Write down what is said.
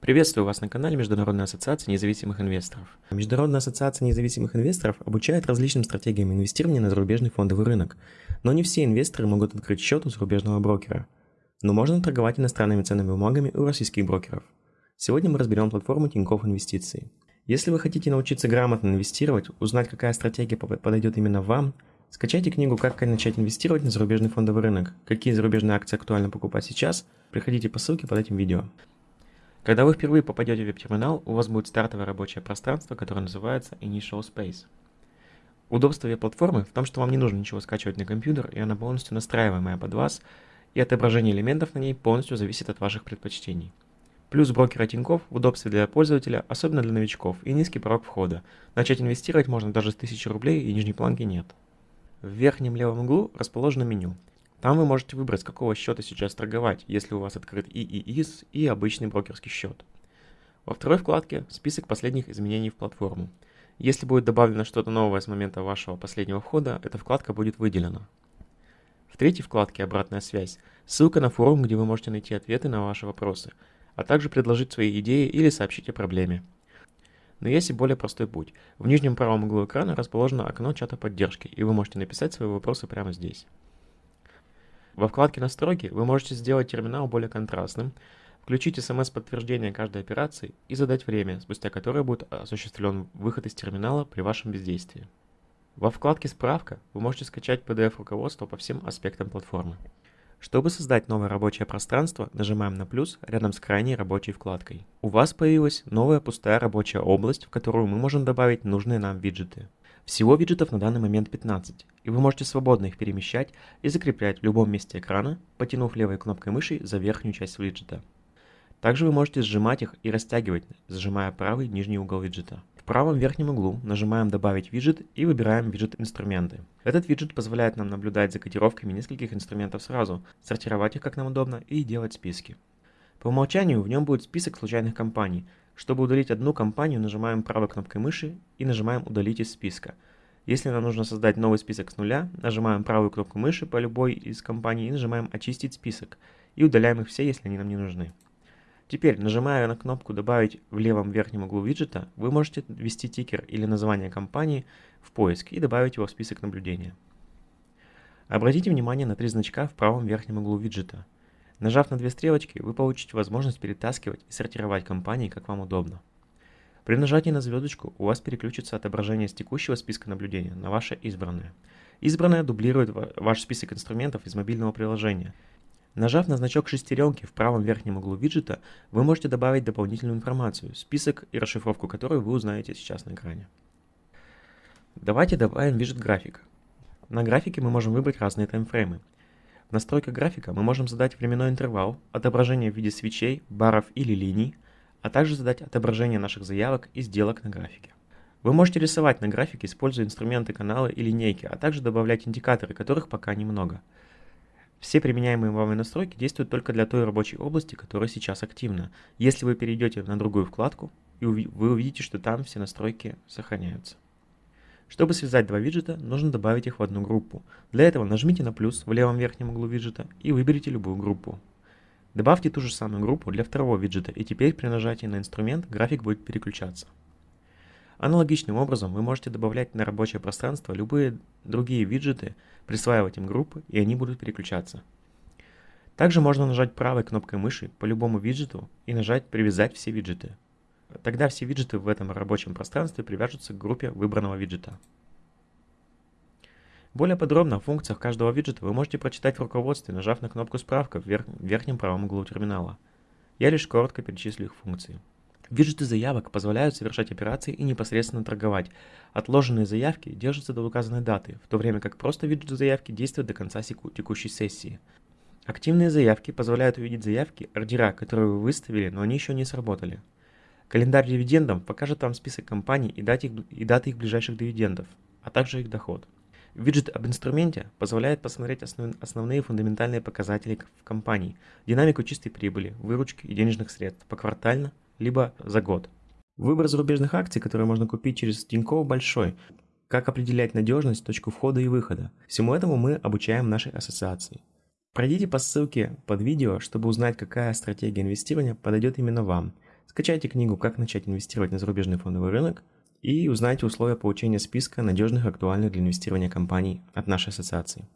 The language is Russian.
Приветствую вас на канале Международной ассоциации независимых инвесторов. Международная ассоциация независимых инвесторов обучает различным стратегиям инвестирования на зарубежный фондовый рынок, но не все инвесторы могут открыть счет у зарубежного брокера. Но можно торговать иностранными ценными бумагами у российских брокеров. Сегодня мы разберем платформу Тинькофф Инвестиции. Если вы хотите научиться грамотно инвестировать, узнать, какая стратегия подойдет именно вам, скачайте книгу «Как начать инвестировать на зарубежный фондовый рынок. Какие зарубежные акции актуально покупать сейчас?» Приходите по ссылке под этим видео. Когда вы впервые попадете в веб-терминал, у вас будет стартовое рабочее пространство, которое называется Initial Space. Удобство веб-платформы в том, что вам не нужно ничего скачивать на компьютер, и она полностью настраиваемая под вас, и отображение элементов на ней полностью зависит от ваших предпочтений. Плюс брокера Тинькофф в удобстве для пользователя, особенно для новичков, и низкий порог входа. Начать инвестировать можно даже с 1000 рублей, и нижней планки нет. В верхнем левом углу расположено меню. Там вы можете выбрать, с какого счета сейчас торговать, если у вас открыт и ИИС, и обычный брокерский счет. Во второй вкладке список последних изменений в платформу. Если будет добавлено что-то новое с момента вашего последнего входа, эта вкладка будет выделена. В третьей вкладке «Обратная связь» ссылка на форум, где вы можете найти ответы на ваши вопросы, а также предложить свои идеи или сообщить о проблеме. Но есть и более простой путь. В нижнем правом углу экрана расположено окно чата поддержки, и вы можете написать свои вопросы прямо здесь. Во вкладке «Настройки» вы можете сделать терминал более контрастным, включить смс-подтверждение каждой операции и задать время, спустя которое будет осуществлен выход из терминала при вашем бездействии. Во вкладке «Справка» вы можете скачать PDF-руководство по всем аспектам платформы. Чтобы создать новое рабочее пространство, нажимаем на плюс рядом с крайней рабочей вкладкой. У вас появилась новая пустая рабочая область, в которую мы можем добавить нужные нам виджеты. Всего виджетов на данный момент 15, и вы можете свободно их перемещать и закреплять в любом месте экрана, потянув левой кнопкой мыши за верхнюю часть виджета. Также вы можете сжимать их и растягивать, зажимая правый нижний угол виджета. В правом верхнем углу нажимаем «Добавить виджет» и выбираем виджет «Инструменты». Этот виджет позволяет нам наблюдать за котировками нескольких инструментов сразу, сортировать их как нам удобно и делать списки. По умолчанию в нем будет список случайных компаний, чтобы удалить одну компанию, нажимаем правой кнопкой мыши и нажимаем «Удалить из списка». Если нам нужно создать новый список с нуля, нажимаем правую кнопку мыши по любой из компаний и нажимаем «Очистить список» и удаляем их все, если они нам не нужны. Теперь, нажимая на кнопку «Добавить» в левом верхнем углу виджета, вы можете ввести тикер или название компании в поиск и добавить его в список наблюдения. Обратите внимание на три значка в правом верхнем углу виджета – Нажав на две стрелочки, вы получите возможность перетаскивать и сортировать компании, как вам удобно. При нажатии на звездочку у вас переключится отображение с текущего списка наблюдения на ваше избранное. Избранное дублирует ваш список инструментов из мобильного приложения. Нажав на значок шестеренки в правом верхнем углу виджета, вы можете добавить дополнительную информацию, список и расшифровку которой вы узнаете сейчас на экране. Давайте добавим виджет график. На графике мы можем выбрать разные таймфреймы. В настройках графика мы можем задать временной интервал, отображение в виде свечей, баров или линий, а также задать отображение наших заявок и сделок на графике. Вы можете рисовать на графике, используя инструменты канала и линейки, а также добавлять индикаторы, которых пока немного. Все применяемые вами настройки действуют только для той рабочей области, которая сейчас активна. Если вы перейдете на другую вкладку, вы увидите, что там все настройки сохраняются. Чтобы связать два виджета, нужно добавить их в одну группу. Для этого нажмите на плюс в левом верхнем углу виджета и выберите любую группу. Добавьте ту же самую группу для второго виджета, и теперь при нажатии на инструмент график будет переключаться. Аналогичным образом вы можете добавлять на рабочее пространство любые другие виджеты, присваивать им группы, и они будут переключаться. Также можно нажать правой кнопкой мыши по любому виджету и нажать «Привязать все виджеты». Тогда все виджеты в этом рабочем пространстве привяжутся к группе выбранного виджета. Более подробно о функциях каждого виджета вы можете прочитать в руководстве, нажав на кнопку «Справка» в верх верхнем правом углу терминала. Я лишь коротко перечислю их функции. Виджеты заявок позволяют совершать операции и непосредственно торговать. Отложенные заявки держатся до указанной даты, в то время как просто виджеты заявки действуют до конца текущей сессии. Активные заявки позволяют увидеть заявки, ордера, которые вы выставили, но они еще не сработали. Календарь дивидендов покажет вам список компаний и даты, их, и даты их ближайших дивидендов, а также их доход. Виджет об инструменте позволяет посмотреть основ, основные фундаментальные показатели в компании, динамику чистой прибыли, выручки и денежных средств поквартально, либо за год. Выбор зарубежных акций, которые можно купить через Тинькофф, большой. Как определять надежность, точку входа и выхода. Всему этому мы обучаем нашей ассоциации. Пройдите по ссылке под видео, чтобы узнать, какая стратегия инвестирования подойдет именно вам – Скачайте книгу «Как начать инвестировать на зарубежный фондовый рынок» и узнайте условия получения списка надежных актуальных для инвестирования компаний от нашей ассоциации.